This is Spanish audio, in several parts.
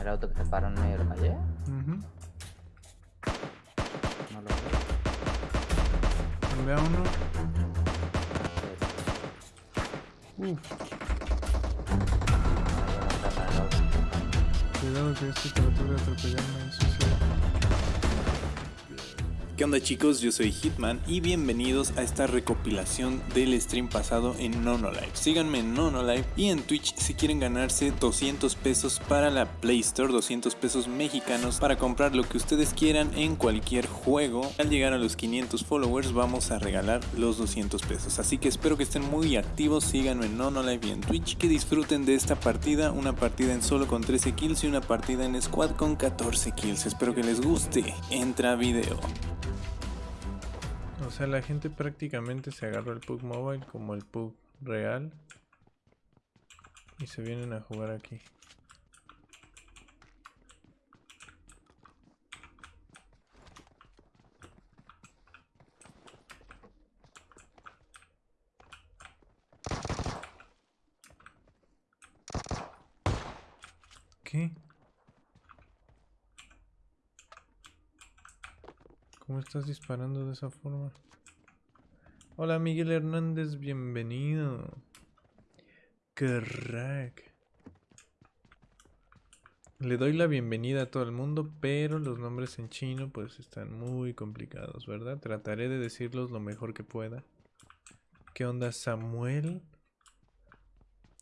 El auto que se paró en medio de la calle. Ujú. No lo veo. Ve a uno. Uf, cuidado que este trató de atropellarme. Eso sí. ¿Qué onda chicos? Yo soy Hitman y bienvenidos a esta recopilación del stream pasado en Nonolive. Síganme en Nonolive y en Twitch si quieren ganarse 200 pesos para la Play Store, 200 pesos mexicanos para comprar lo que ustedes quieran en cualquier juego. Al llegar a los 500 followers vamos a regalar los 200 pesos. Así que espero que estén muy activos, síganme en Nonolive y en Twitch, que disfruten de esta partida, una partida en solo con 13 kills y una partida en squad con 14 kills. Espero que les guste. Entra video. O sea, la gente prácticamente se agarró el PUG Mobile como el PUG real. Y se vienen a jugar aquí. ¿Qué? ¿Cómo estás disparando de esa forma? Hola Miguel Hernández, bienvenido. Crack. Le doy la bienvenida a todo el mundo, pero los nombres en chino pues están muy complicados, ¿verdad? Trataré de decirlos lo mejor que pueda. ¿Qué onda Samuel?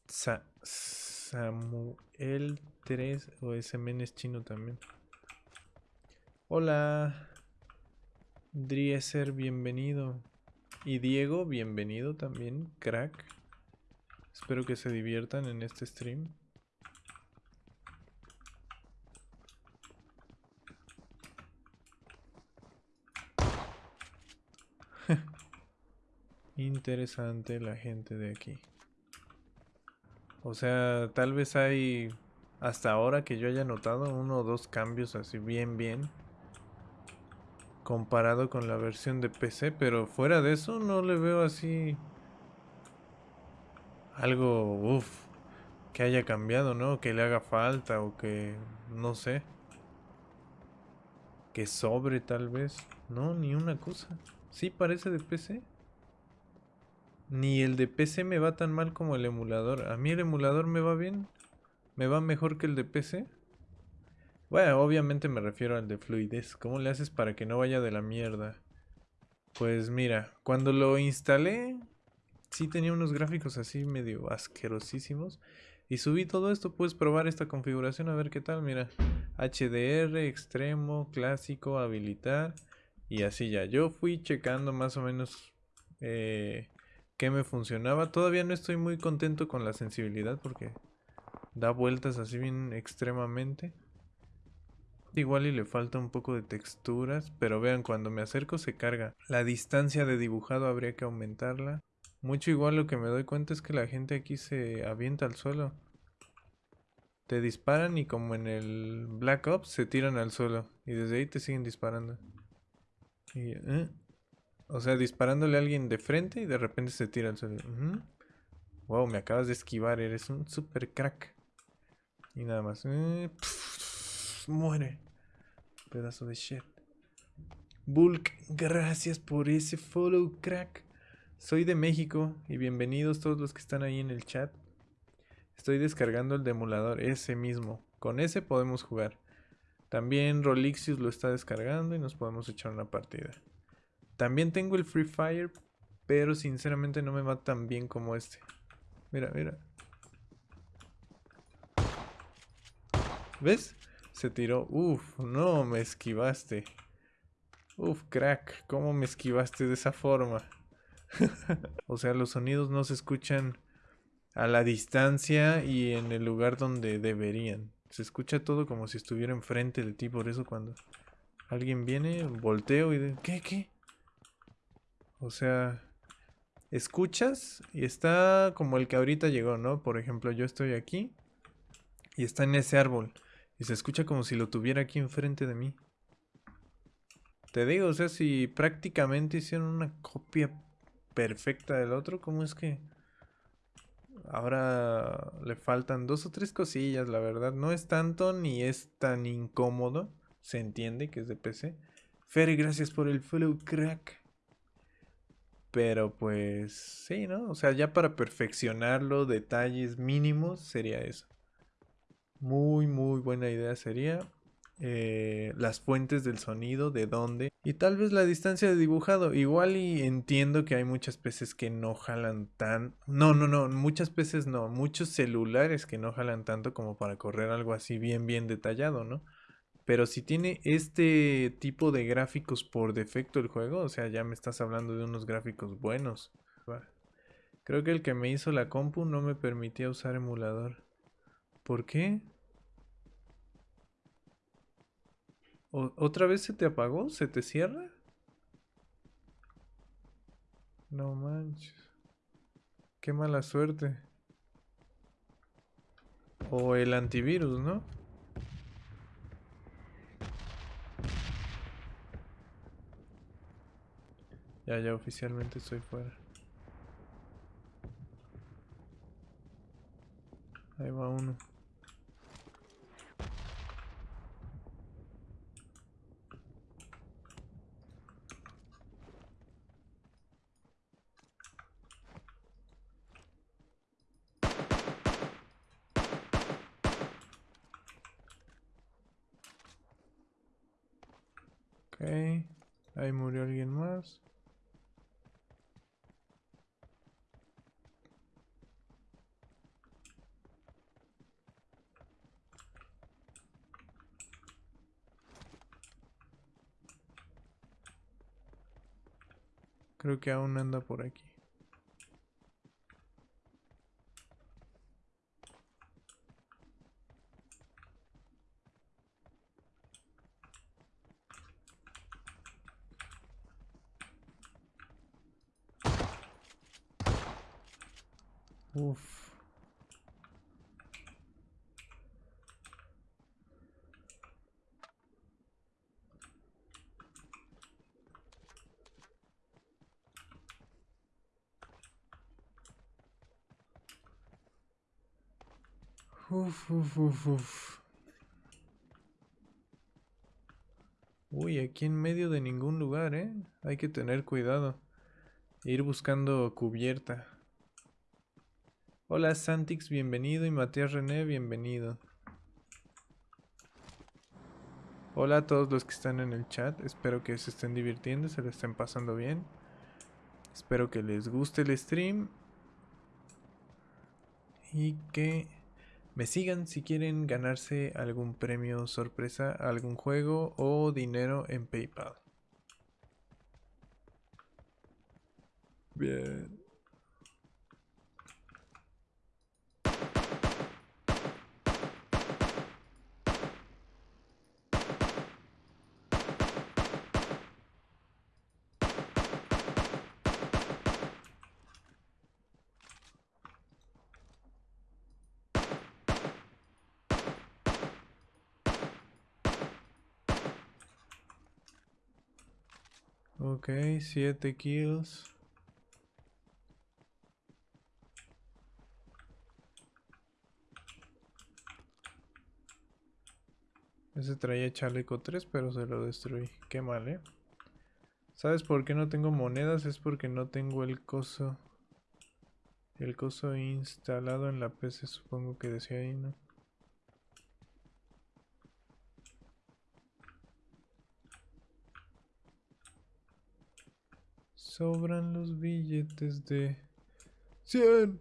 Sa Samuel 3 o ese es chino también. Hola. Drieser, bienvenido. Y Diego, bienvenido también, crack. Espero que se diviertan en este stream. Interesante la gente de aquí. O sea, tal vez hay hasta ahora que yo haya notado uno o dos cambios así bien bien comparado con la versión de PC, pero fuera de eso no le veo así algo, uff, que haya cambiado, ¿no? Que le haga falta o que, no sé, que sobre tal vez. No, ni una cosa. Sí parece de PC. Ni el de PC me va tan mal como el emulador. A mí el emulador me va bien. Me va mejor que el de PC. Bueno, obviamente me refiero al de fluidez. ¿Cómo le haces para que no vaya de la mierda? Pues mira, cuando lo instalé, sí tenía unos gráficos así medio asquerosísimos. Y subí todo esto, puedes probar esta configuración a ver qué tal, mira. HDR, extremo, clásico, habilitar. Y así ya. Yo fui checando más o menos eh, qué me funcionaba. Todavía no estoy muy contento con la sensibilidad porque da vueltas así bien extremadamente. Igual y le falta un poco de texturas, pero vean, cuando me acerco se carga. La distancia de dibujado habría que aumentarla. Mucho igual lo que me doy cuenta es que la gente aquí se avienta al suelo. Te disparan y como en el Black Ops se tiran al suelo. Y desde ahí te siguen disparando. Y, ¿eh? O sea, disparándole a alguien de frente y de repente se tira al suelo. Wow, me acabas de esquivar, eres un super crack. Y nada más. Eh, muere. Pedazo de shit. Bulk, gracias por ese follow, crack. Soy de México y bienvenidos todos los que están ahí en el chat. Estoy descargando el demulador, ese mismo. Con ese podemos jugar. También Rolixius lo está descargando y nos podemos echar una partida. También tengo el Free Fire, pero sinceramente no me va tan bien como este. Mira, mira. ¿Ves? Se tiró. Uf, no, me esquivaste. Uf, crack, ¿cómo me esquivaste de esa forma? o sea, los sonidos no se escuchan a la distancia y en el lugar donde deberían. Se escucha todo como si estuviera enfrente de ti, por eso cuando alguien viene, volteo y de... ¿Qué? ¿Qué? O sea, escuchas y está como el que ahorita llegó, ¿no? Por ejemplo, yo estoy aquí y está en ese árbol y se escucha como si lo tuviera aquí enfrente de mí. Te digo, o sea, si prácticamente hicieron una copia perfecta del otro, ¿cómo es que Ahora le faltan dos o tres cosillas, la verdad. No es tanto ni es tan incómodo. Se entiende que es de PC. Ferry, gracias por el follow, crack. Pero pues sí, ¿no? O sea, ya para perfeccionarlo, detalles mínimos, sería eso. Muy, muy buena idea sería eh, las fuentes del sonido, de dónde. Y tal vez la distancia de dibujado. Igual y entiendo que hay muchas peces que no jalan tan... No, no, no, muchas peces no. Muchos celulares que no jalan tanto como para correr algo así bien, bien detallado, ¿no? Pero si tiene este tipo de gráficos por defecto el juego, o sea, ya me estás hablando de unos gráficos buenos. Creo que el que me hizo la compu no me permitía usar emulador. ¿Por qué? ¿Otra vez se te apagó? ¿Se te cierra? No manches. Qué mala suerte. O el antivirus, ¿no? Ya, ya oficialmente estoy fuera. Ahí va uno. Ok, ahí murió alguien más. Creo que aún anda por aquí. Uf. Uy, aquí en medio de ningún lugar, ¿eh? Hay que tener cuidado. Ir buscando cubierta. Hola Santix, bienvenido. Y Matías René, bienvenido. Hola a todos los que están en el chat. Espero que se estén divirtiendo, se lo estén pasando bien. Espero que les guste el stream. Y que me sigan si quieren ganarse algún premio sorpresa, algún juego o dinero en PayPal. Bien. Ok, 7 kills. Ese traía chaleco 3, pero se lo destruí. Qué mal, ¿eh? ¿Sabes por qué no tengo monedas? Es porque no tengo el coso. El coso instalado en la PC, supongo que decía ahí, ¿no? Sobran los billetes de 100.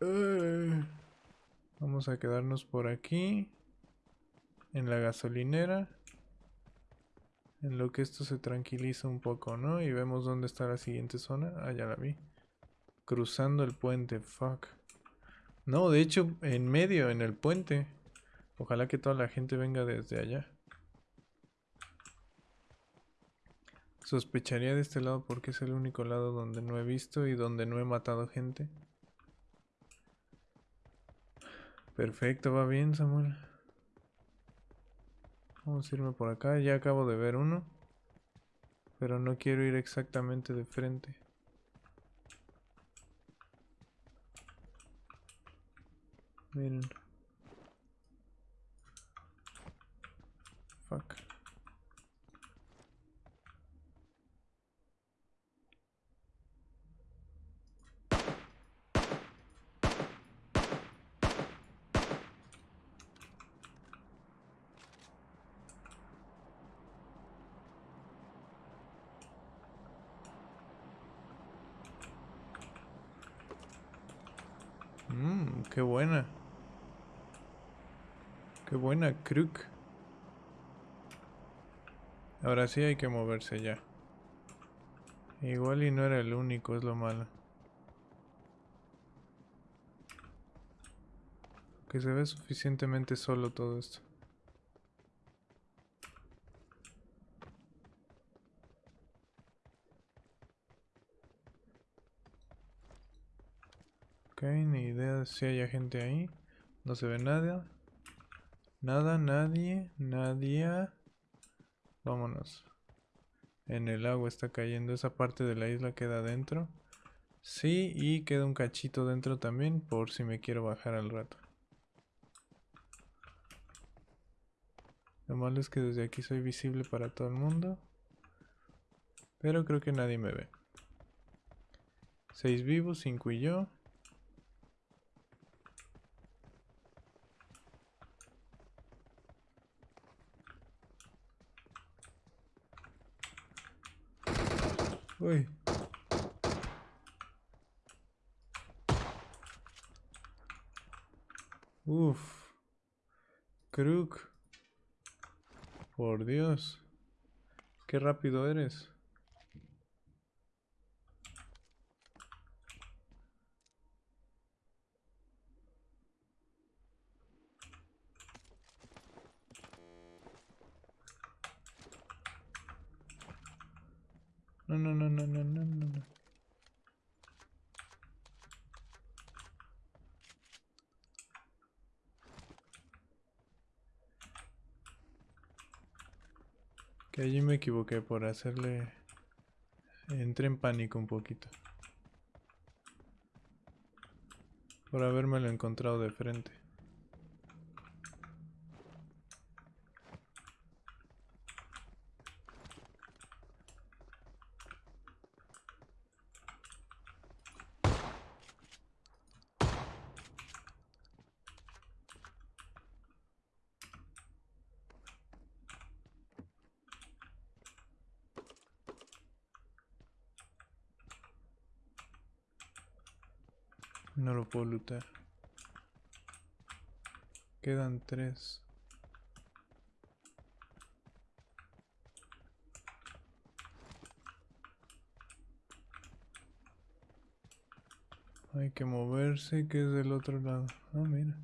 Eh. Vamos a quedarnos por aquí. En la gasolinera. En lo que esto se tranquiliza un poco, ¿no? Y vemos dónde está la siguiente zona. Ah, ya la vi. Cruzando el puente, fuck. No, de hecho, en medio, en el puente. Ojalá que toda la gente venga desde allá. Sospecharía de este lado porque es el único lado donde no he visto y donde no he matado gente. Perfecto, va bien Samuel. Vamos a irme por acá, ya acabo de ver uno. Pero no quiero ir exactamente de frente. Miren. Fuck. Qué buena. Qué buena, Crook. Ahora sí hay que moverse ya. Igual y no era el único, es lo malo. Que se ve suficientemente solo todo esto. Ni idea de si hay gente ahí. No se ve nada. Nada, nadie, nadie. Vámonos. En el agua está cayendo. Esa parte de la isla queda dentro. Sí, y queda un cachito dentro también por si me quiero bajar al rato. Lo malo es que desde aquí soy visible para todo el mundo. Pero creo que nadie me ve. Seis vivos, cinco y yo. Uy. Uf. Crook. Por Dios. Qué rápido eres. No, no, no, no, no, no, no. Que allí me equivoqué por hacerle... Entré en pánico un poquito. Por habérmelo encontrado de frente. No lo puedo. Quedan tres. Hay que moverse, que es del otro lado. Ah, mira.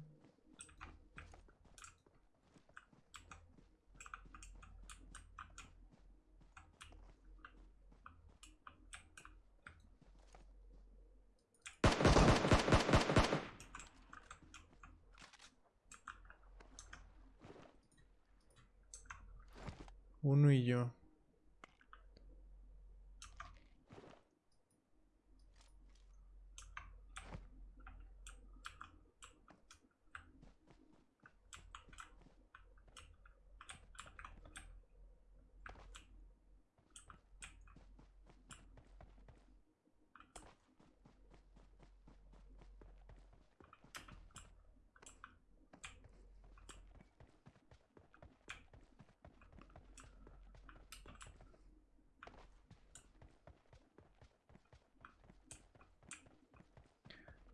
Uno y yo.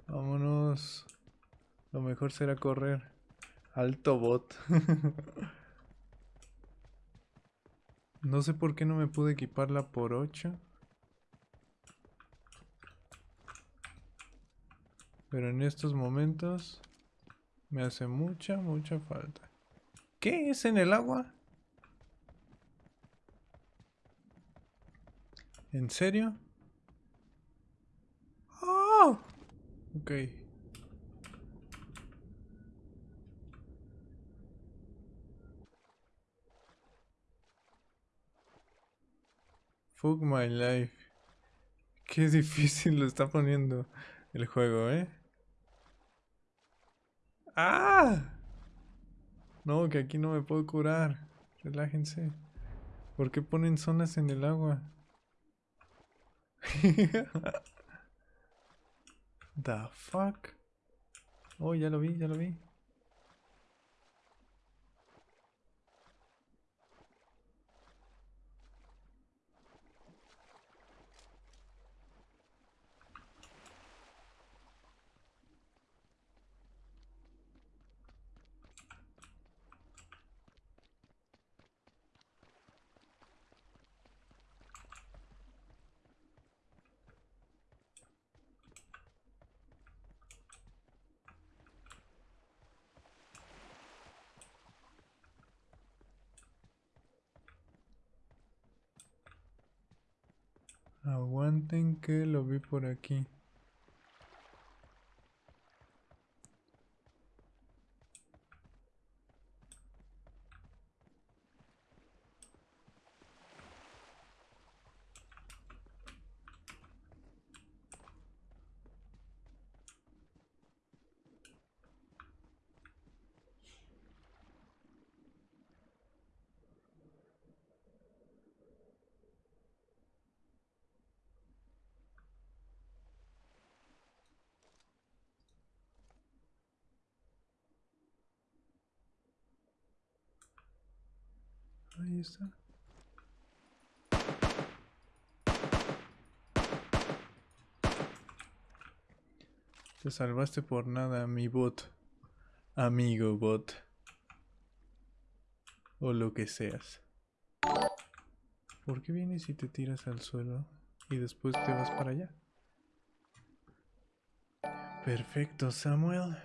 Vámonos. Lo mejor será correr. Alto bot. no sé por qué no me pude equiparla por 8. Pero en estos momentos me hace mucha, mucha falta. ¿Qué es en el agua? ¿En serio? ¡Oh! Ok. Fuck my life. Qué difícil lo está poniendo el juego, ¿eh? ¡Ah! No, que aquí no me puedo curar. Relájense. ¿Por qué ponen zonas en el agua? The fuck? Oh, ya lo vi, ya lo vi. Aguanten que lo vi por aquí. Ahí está. Te salvaste por nada, mi bot. Amigo bot. O lo que seas. ¿Por qué vienes y te tiras al suelo y después te vas para allá? Perfecto, Samuel.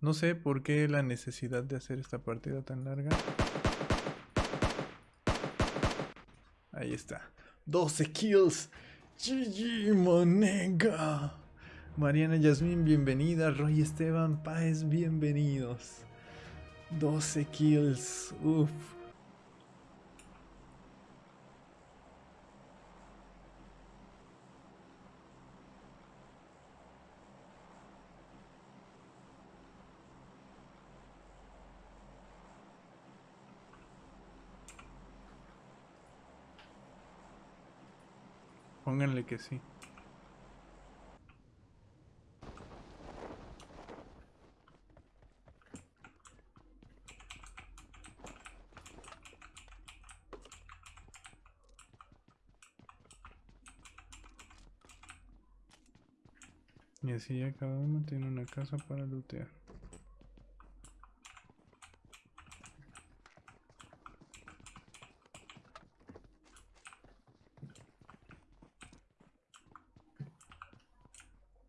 No sé por qué la necesidad de hacer esta partida tan larga. Ahí está. 12 kills. GG, Monega. Mariana Yasmin, bienvenida. Roy Esteban Páez, bienvenidos. 12 kills. Uf. Pónganle que sí. Y así ya cada uno tiene una casa para lootear.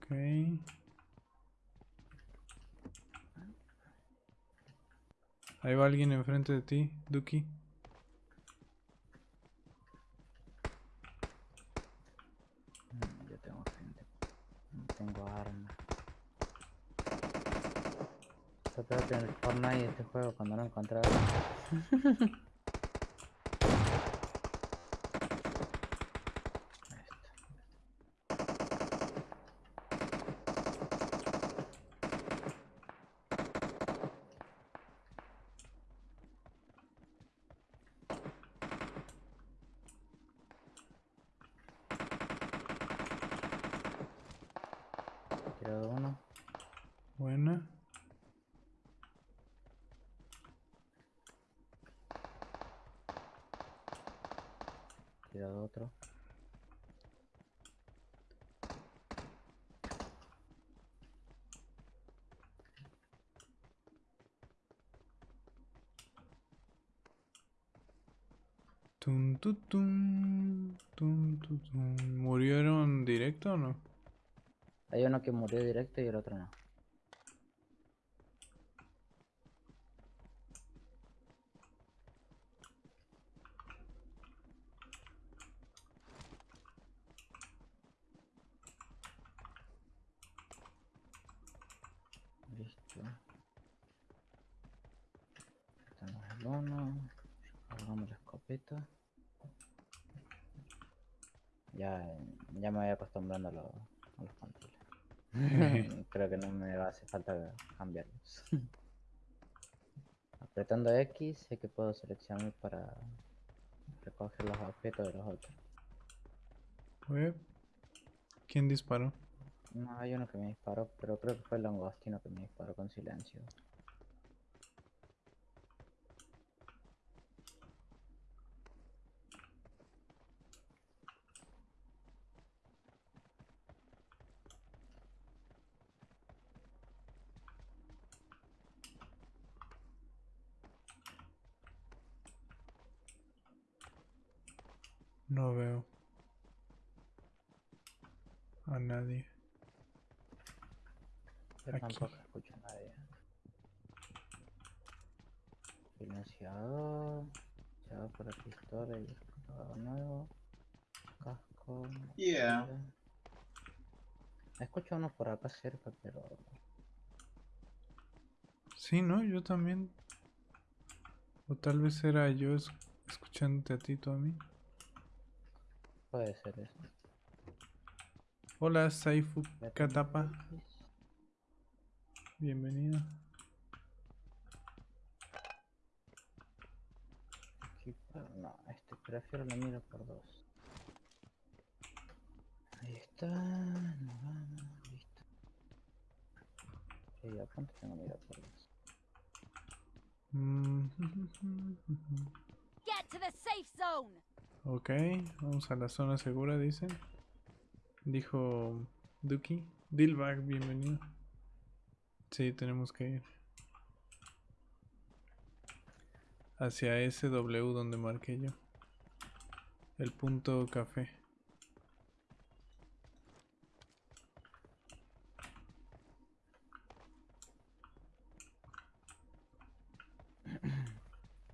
Ok. Ahí va alguien enfrente de ti, Duki. Mm, Yo tengo gente. No tengo arma. Está peor que en el Fortnite este juego cuando no encontraba. Tirado uno. Buena. Tirado otro. Tun, tu, tun, tun, tu, tun. ¿Murieron directo o no? Hay uno que murió directo y el otro no. Listo. Tenemos el uno. Cargamos la escopeta. Ya, ya me voy acostumbrando a, lo- a los controles. Creo que no me va a hacer falta cambiarlos. Apretando X sé que puedo seleccionar para recoger los objetos de los otros. ¿Quién disparó? No, hay uno que me disparó, pero creo que fue el langostino que me disparó con silencio. No veo. A nadie. Yo Aquí. tampoco escucho a nadie. Va por la pistola y escudo nuevo. Casco. Yeah. mochila. Escucho uno por acá cerca, pero Sí, ¿no? Yo también. O tal vez era yo es- escuchándote a ti, tú a mí. Puede ser eso. Hola, Saifu Katapa. Bienvenido. No, este prefiero la mira por dos. Ahí está, nos vamos, listo. Sí, a cuánto tengo mira por dos. Mm, Get to the safe zone. Ok, vamos a la zona segura, dicen. Dijo Duki. Dilbag, bienvenido. Sí, tenemos que ir. Hacia ese W donde marqué yo. El punto café.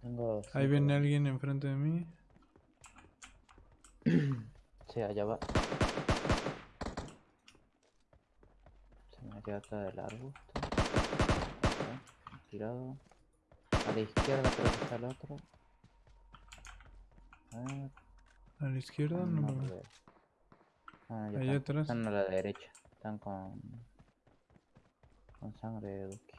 Tengo. Ahí viene alguien enfrente de mí. Sí, allá va. Se me queda atrás del arbusto. Tirado. A la izquierda creo que está el otro. A ver. A la izquierda no, no lo veo. Ah, Allá están, atrás. Están a la derecha. Están con. Con sangre de Duki.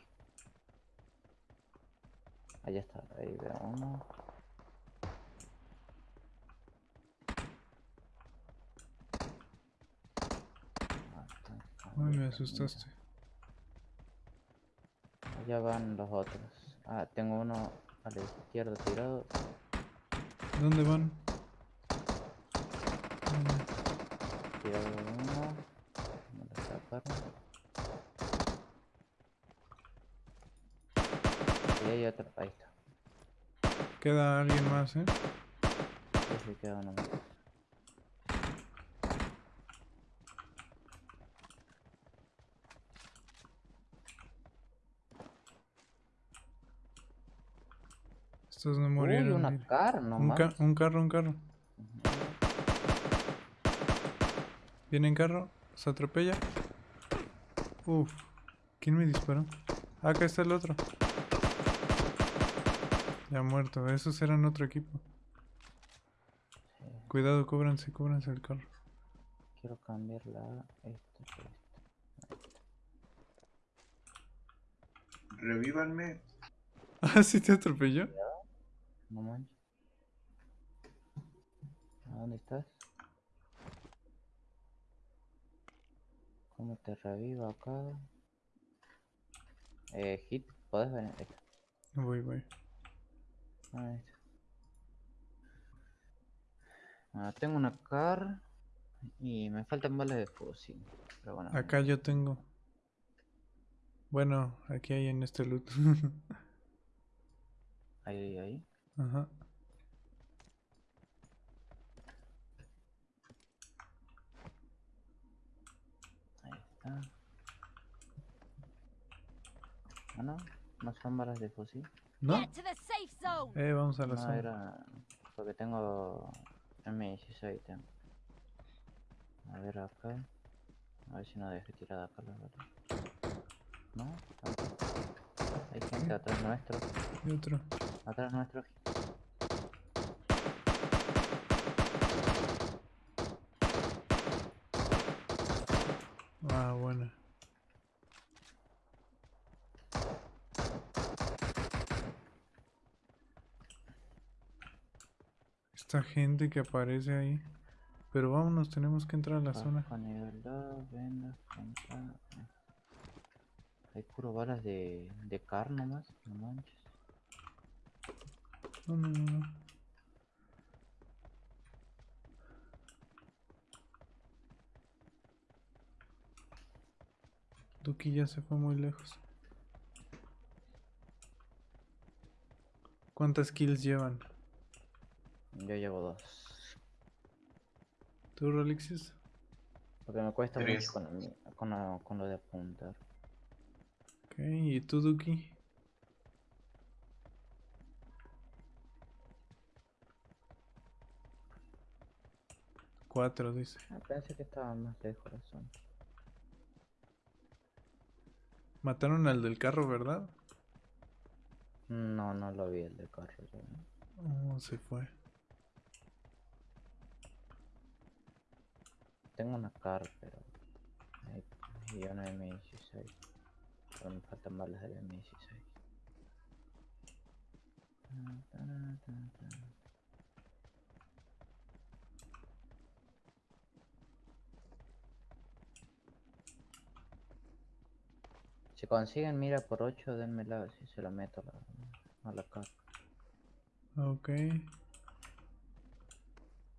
Allá está, ahí veo uno. Ah, están con Ay, me asustaste. Allá van los otros. Ah, tengo uno a la izquierda tirado. ¿Dónde van? Tirado uno. Lo sacaron. Y hay otro. Ahí está. Queda alguien más, ¿eh? Sí, queda uno más. Estos no Uy, murieron. una mira. car, no un, ca- más. un carro, un carro. Viene en carro, se atropella. Uf, ¿quién me disparó? Acá está el otro. Ya muerto, esos eran otro equipo. Sí, Cuidado, cóbranse, cóbranse el carro. quiero cambiar la esta por esta. Revívanme. Ah, sí te atropelló. No manches. ¿A dónde estás? ¿Cómo te revivo acá? Eh, hit, ¿podés venir? Voy, voy. Ahí está. Ah, tengo una car y me faltan balas de fusil. Pero bueno, Acá yo tengo. Bueno, aquí hay en este loot. ahí, ahí. Ajá. Ahí está. Ah, no, no son balas de fusil. ¿No? Eh, vamos a la No, zona. era porque tengo M16 tengo. A ver acá. A ver si no dejé tirada acá la bala. No, tampoco. Hay gente atrás nuestro. Y otro. Atrás nuestro. Ah, bueno. Esta gente que aparece ahí. Pero vámonos, tenemos que entrar a la Bajo zona. Nivel vendas. Eh. Hay puro balas de, de car nomás, no manches. No, no, no. Duki ya se fue muy lejos. ¿Cuántas kills llevan? Yo llevo dos. ¿Tú, Rolixis? Porque me cuesta mucho con, el mi- con, lo- con lo de apuntar. Ok, ¿y tú, Duki? Cuatro, dice. Ah, pensé que estaba más lejos zona. Mataron al del carro, ¿verdad? No, no lo vi el de carro. Oh, se fue. Tengo una car, pero. Y una M16. Pero me faltan balas del M16. Si consiguen mira por 8, denmela si se la meto a la, a la car. Ok.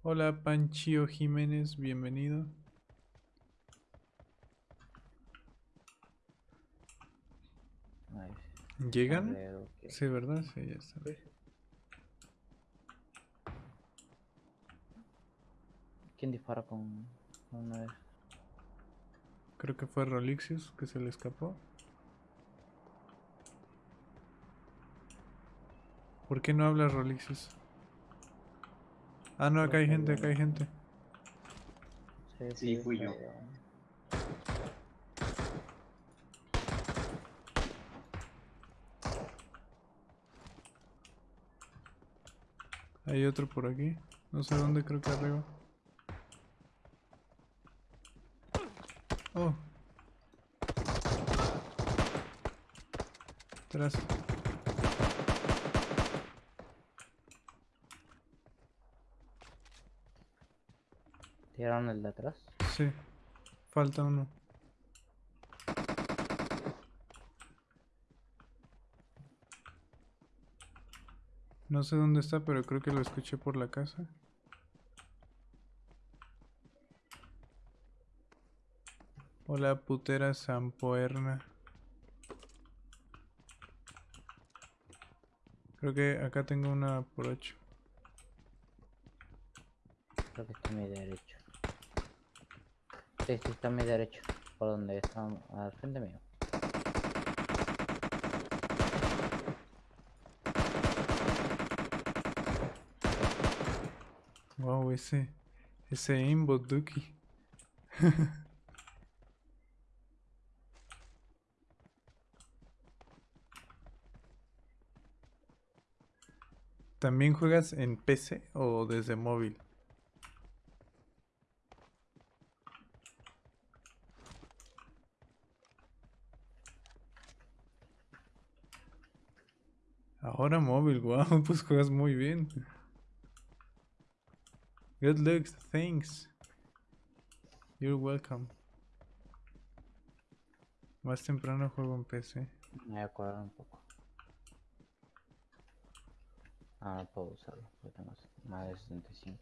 Hola, Panchio Jiménez, bienvenido. ¿Llegan? Que- Sí, ¿verdad? Sí, ya está. ¿Quién dispara con, con una de esas? Creo que fue Rolixius que se le escapó. ¿Por qué no hablas, Rolixius? Ah, no, acá hay gente, acá hay gente. Sí, fui yo. Hay otro por aquí. No sé dónde, creo que arriba. Oh. Atrás. ¿Tiraron el de atrás? Sí. Falta uno. No sé dónde está, pero creo que lo escuché por la casa. Hola, putera Zampoerna. Creo que acá tengo una por 8. Creo que está a mi derecho. Sí, sí, está a mi derecho. Por donde está al frente mío. Wow, ese. Ese aimbot Duki. ¿También juegas en PC o desde móvil? Ahora móvil, wow, pues juegas muy bien. Good luck, thanks. You're welcome. Más temprano juego en PC. Me voy a acordar un poco. Ah, no puedo usarlo. Porque tengo más de 65.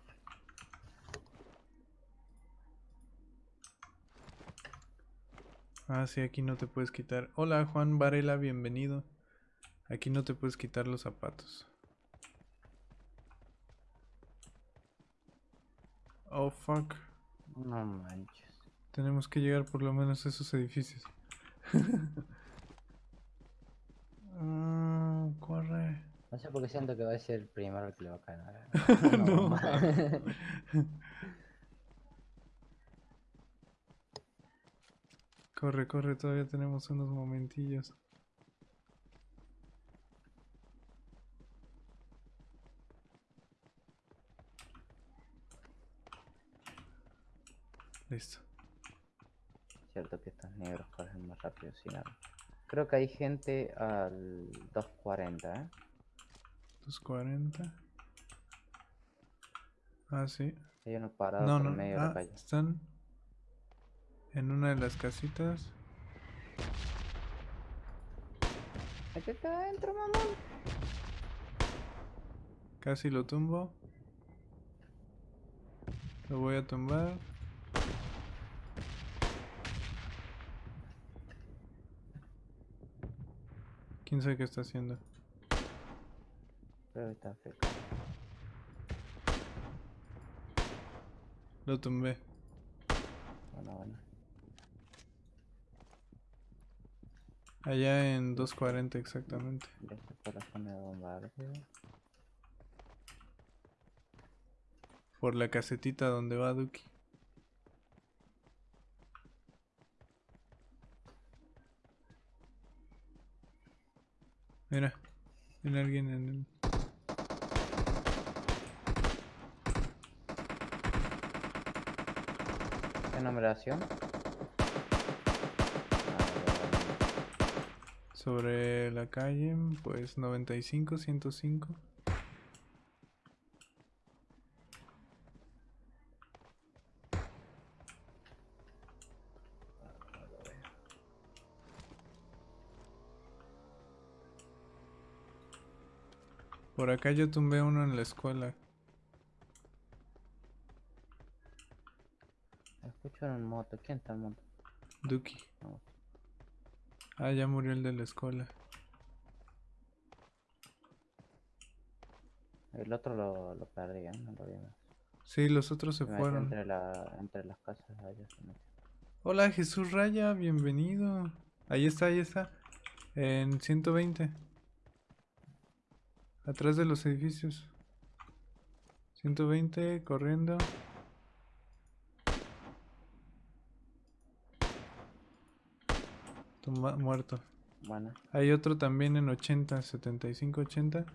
Ah, sí, aquí no te puedes quitar. Hola, Juan Varela, bienvenido. Aquí no te puedes quitar los zapatos. Oh, fuck. No manches. Tenemos que llegar por lo menos a esos edificios. Ah, corre. No sé por qué siento que va a ser el primero el que le va a caer. No. ma- Corre, corre, todavía tenemos unos momentillos. Listo. Cierto que estos negros corren más rápido sin arma. Creo que hay gente al 240, ¿eh? 240. Ah, sí. Hay uno parado No, por no. medio de la Ah, calle. están en una de las casitas. Aquí está adentro, mamón. Casi lo tumbo. Lo voy a tumbar. ¿Quién sabe qué está haciendo? Que está feo. Lo tumbé. Bueno, bueno. Allá en 240 exactamente. Ya la zona de bombardeo. Por la casetita donde va Duki. Mira, viene alguien en el... ¿Qué numeración? Sobre la calle, pues 95, 105. Por acá yo tumbé uno en la escuela. Escucho en moto. ¿Quién está en moto? Duki. No. Ah, ya murió el de la escuela. El otro lo, lo perdí, ¿eh? No lo vi más. Sí, los otros se fueron. Entre, la, entre las casas allá se metió. Hola Jesús Raya, bienvenido. Ahí está, ahí está. En 120. Atrás de los edificios. 120, corriendo. Muerto. Bueno, Hay otro también en 80, 75, 80.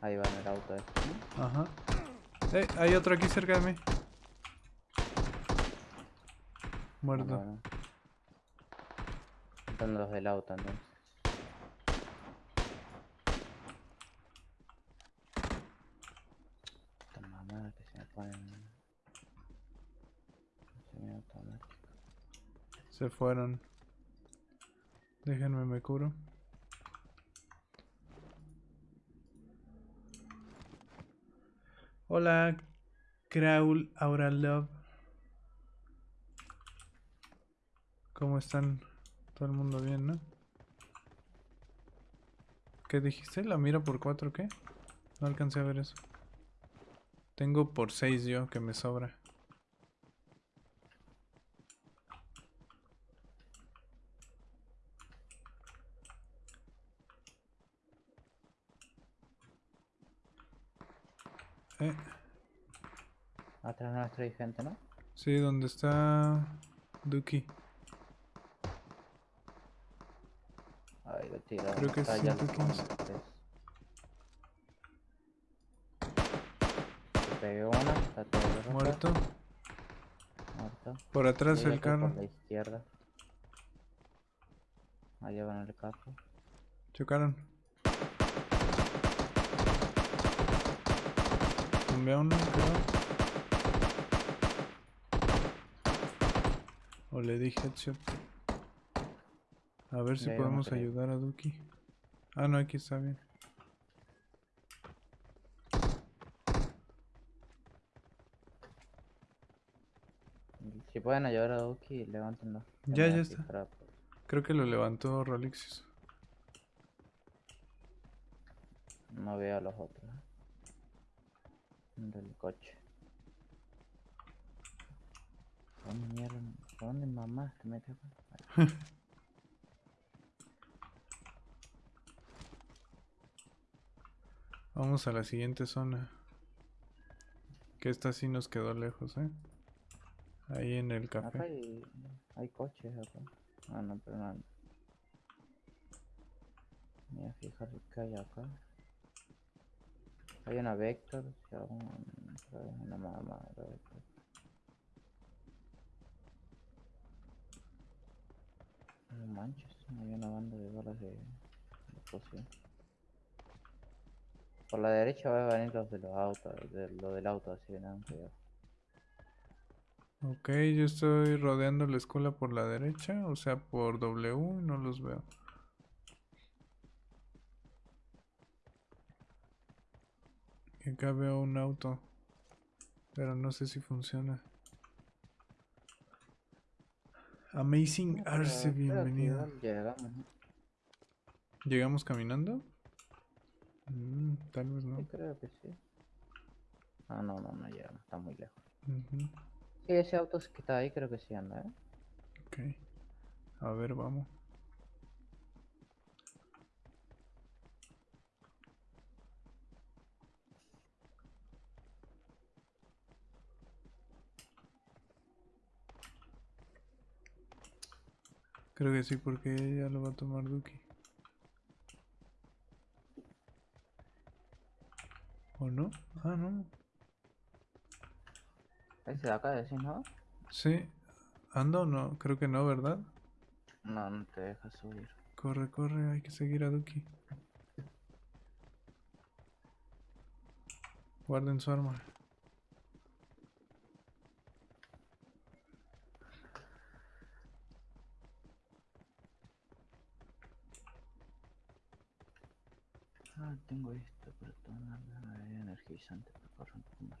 ahí va en el auto este, ¿no? Ajá. Eh, hay otro aquí cerca de mí. Bueno, Muerto. bueno. Están los del auto entonces. Esta mamada que se me ponen. Semiautomático. Se fueron. Déjenme me curo. Hola, Kraul Aura Love. ¿Cómo están? Todo el mundo bien, ¿no? ¿Qué dijiste? ¿La mira por cuatro qué? No alcancé a ver eso. Tengo por seis yo, que me sobra. Eh, Atrás nuestro hay gente, ¿no? sí, donde está Duki. Ahí lo tiro. Creo que es está allá al 115. fondo, tres. Le pegué una, está todo rojo, Muerto. Muerto. Por atrás Llega el carro. Por la izquierda. Allá van el carro. Chocaron. Tumbé a uno, creo. O le di headshot. A ver si Ya, ya no podemos ayudar a Duki. Ah, no, aquí está bien. Si pueden ayudar a Duki, levántenlo. Ya, ya está. para- Creo que lo levantó Rolixius. No veo a los otros. Del coche. ¿Dónde mierda? ¿Dónde mamá te mete acá? Ahí. Vamos a la siguiente zona. Que esta sí nos quedó lejos, ¿eh? Ahí en el Acá café. hay, hay coches acá. Ah, no, pero no. Me voy a fijar qué hay acá. Hay una Vector, una mamá. No manches, hay una banda de balas de, poción. Por la derecha va a venir los de los autos, de, lo del auto, así que nada, cuidado. Ok, yo estoy rodeando la escuela por la derecha, o sea, por W, no los veo. Y acá veo un auto, pero no sé si funciona. Amazing Arce, bienvenido. Llegamos, ¿no? ¿Llegamos caminando? Mm, tal vez no. Sí, creo que sí. Ah, no, no, no llegamos, está muy lejos. Sí, ese auto que está ahí creo que sí anda, ¿eh? Ok. A ver, vamos. Creo que sí, porque ya lo va a tomar Duki. ¿O no? Ah, no. Ese de acá decís, ¿no? Sí. ¿Ando o no? Creo que no, ¿verdad? No, no te deja subir. Corre, corre, hay que seguir a Duki. Guarden su arma. Ah, tengo esto una bebida energizante para correr un poco más.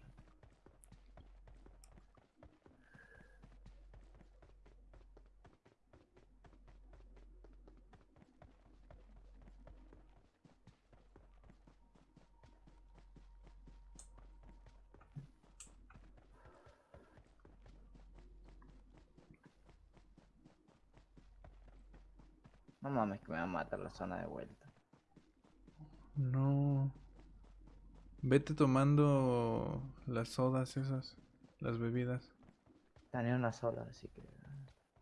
No mames que me va a matar la zona de vuelta. No. Vete tomando las sodas esas, las bebidas. Ni una sola, así que.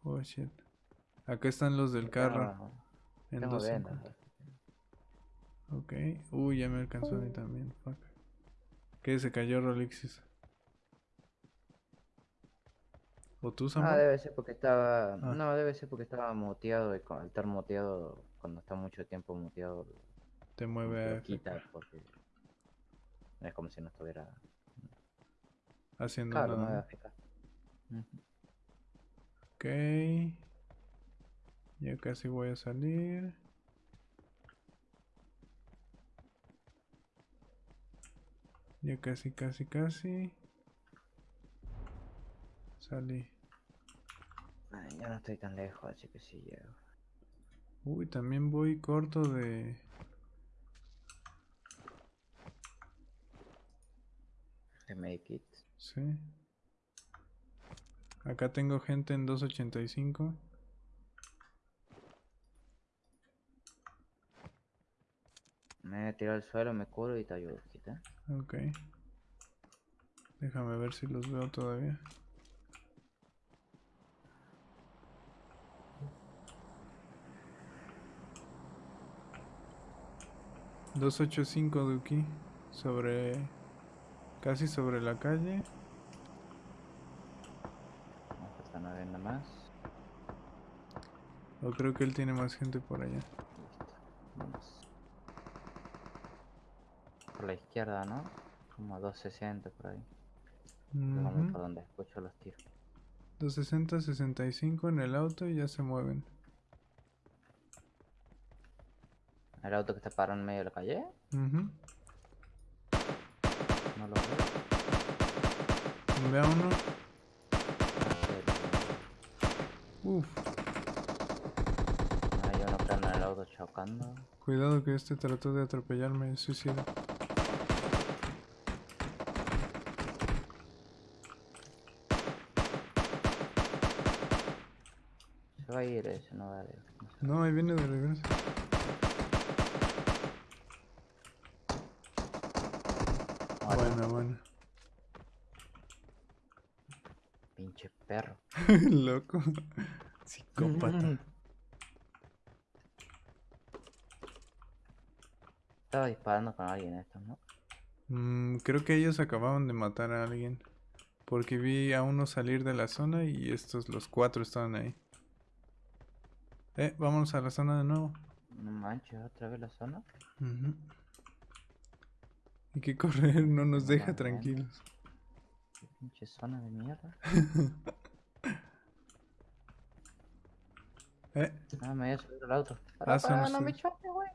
Oh shit. Acá están los del carro. Tengo, En tengo. Ok. Uy, ya me alcanzó a mí también. Fuck. ¿Qué? Se cayó Rolixis. ¿O tú, Ah, Samuel? debe ser porque estaba. Ah. No, debe ser porque estaba muteado y con- estar muteado, cuando está mucho tiempo muteado, Te mueve lo a quita porque. No es como si no estuviera. haciendo Claro, no nada. Ujú. Ok. Ya casi voy a salir. Ya casi, casi, casi. Salí. Ay, ya no estoy tan lejos, así que sí llego. Uy, también voy corto de... De Medikit. Sí. Acá tengo gente en 285. Me tirar al suelo, me curo y te ayudo, quita. Ok. Déjame ver si los veo todavía. Dos ocho cinco Duki. Sobre. Casi sobre la calle. Nueve nada más. O creo que él tiene más gente por allá. Listo. Vamos. Por la izquierda, ¿no? Como a 260 por ahí. Vamos Ujú. por donde escucho los tiros. 260, 65 en el auto y ya se mueven. El auto que está parado en medio de la calle. Ujú. No lo veo. Ve a uno. Ah, Uf. Hay uno anda en el auto chocando. Cuidado que este trató de atropellarme, suicida. Se va a ir ese, no va a ir. No, ahí viene de regreso. Ahora, Buena, buena. Pinche perro. Loco. Psicópata. Estaba disparando con alguien estos, ¿no? Mm, creo que ellos acababan de matar a alguien. Porque vi a uno salir de la zona y estos, los cuatro estaban ahí. Eh, vámonos a la zona de nuevo. No manches, otra vez la zona. Ujú. Hay que correr, no nos deja tranquilos. Qué pinche zona de mierda. Eh, Ah, me voy a subir al auto. Ah, Para, son para, no me ustedes. choques, güey.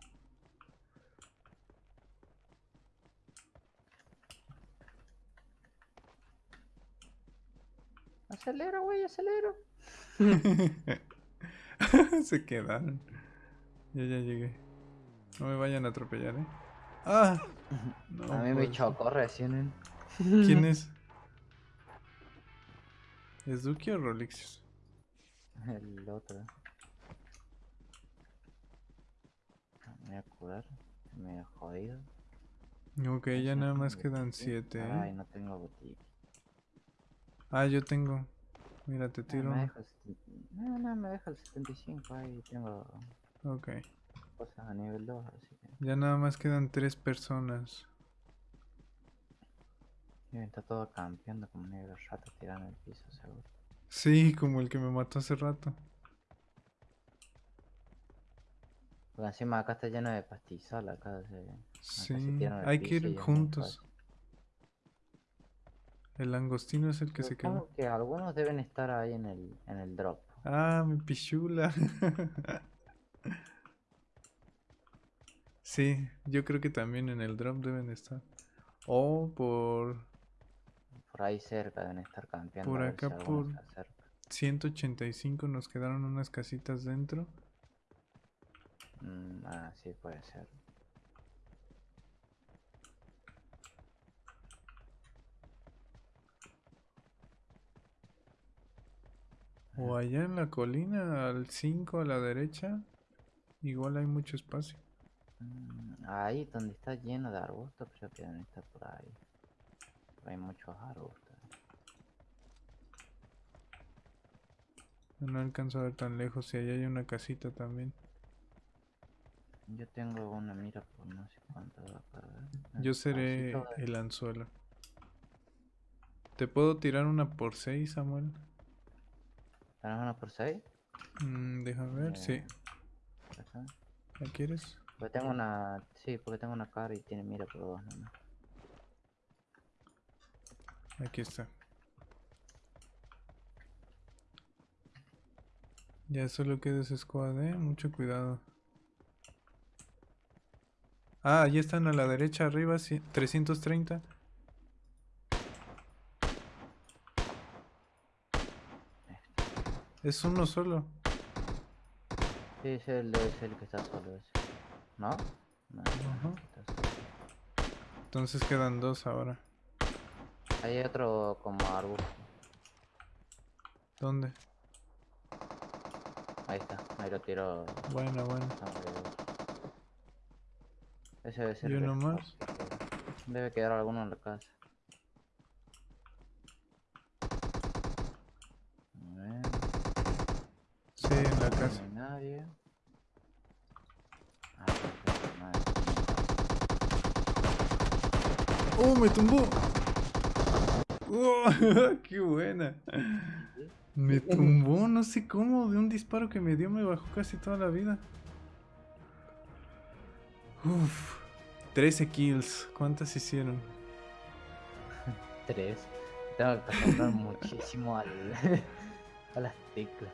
Acelera, güey, acelera. Se quedaron. Ya, ya llegué. No me vayan a atropellar, ¿eh? ¡Ah! No, a mí me chocó recién. ¿eh? ¿Quién es? ¿Es Duki o Rolixius? El otro. Me voy a curar. Me he jodido. Ok, ya nada más quedan siete, Ay, ¿eh? no tengo botiquín. Ah, yo tengo. Mira, te No, tiro no, no, me deja el 75. Ahí tengo Ok. cosas a nivel 2, así que. Ya nada más quedan tres personas. Y está todo campeando como negro rato tirado en el piso, seguro. Sí, como el que me mató hace rato. Porque encima acá está lleno de pastizal, acá se... acá se Sí, al hay que ir juntos. El langostino es el que se Supongo quedó. que algunos deben estar ahí en el, en el drop. Ah, mi pichula. sí, yo creo que también en el drop deben estar. O por Por ahí cerca deben estar campeando. Por acá, por- se acerca. 185 nos quedaron unas casitas dentro. Mm, ah, sí, puede ser. O allá en la colina, al 5 a la derecha. Igual hay mucho espacio. Mm, ahí donde está lleno de arbustos, creo que deben estar por ahí. Pero hay muchos arbustos. No alcanzo a ver tan lejos. Y allá hay una casita también. Yo tengo una mira por no sé cuánto va a ver. Yo El seré de- el anzuelo. ¿Te puedo tirar una por 6, Samuel? ¿Tenés una por 6? Mm, déjame ver, sí. ¿La quieres? Porque tengo una. Sí, porque tengo una cara y tiene mira por dos nomás. Aquí está. Ya solo queda ese squad, eh. Mucho cuidado. Ah, ahí están a la derecha arriba, ci- 330. Es uno solo. Sí, es el, es el que está solo ese. ¿No? Entonces quedan dos ahora. Hay otro como arbusto. ¿Dónde? Ahí está, ahí lo tiro. Bueno, bueno. Ese debe ser ¿Y uno más? Debe quedar alguno en la casa. A ver, Sí, en la no casa. hay nadie. Ah, perfecto, nadie. ¡Oh, me tumbó! ¡Oh, ¡Qué buena! Me tumbó, no sé cómo, de un disparo que me dio me bajó casi toda la vida. Uf, 13 kills, ¿cuántas hicieron? Tres. Tengo que acostumbrar muchísimo al, a las teclas.